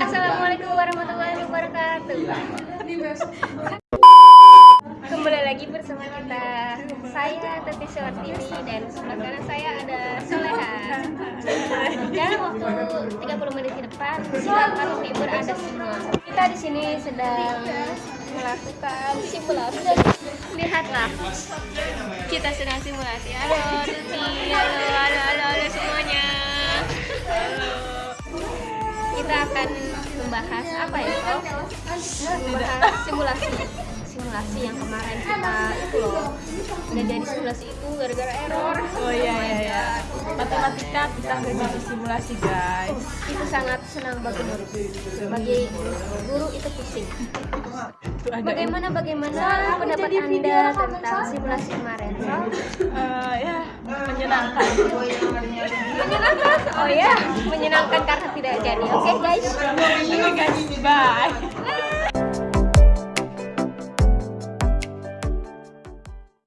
Assalamualaikum warahmatullahi wabarakatuh. Kembali lagi bersama kita. Saya Teti Suartini dan kanan saya ada Soleha. Dalam waktu 30 menit ke depan silakan menghibur Anda semua. Kita di sini sedang melakukan simulasi. Lihatlah. Kita sedang simulasi. Halo halo, halo, halo, halo semuanya. Halo kita akan membahas apa ya Kok? membahas simulasi simulasi yang kemarin kita itu loh dari simulasi itu gara-gara error Oh iya iya iya. Matematika kita nggak jadi simulasi guys. itu sangat senang bagi guru bagi guru itu pusing bagaimana bagaimana pendapat anda tentang simulasi kemarin Kok? Menyenangkan. oh ya menyenangkan karena tidak jadi oke guys Oke guys, bye.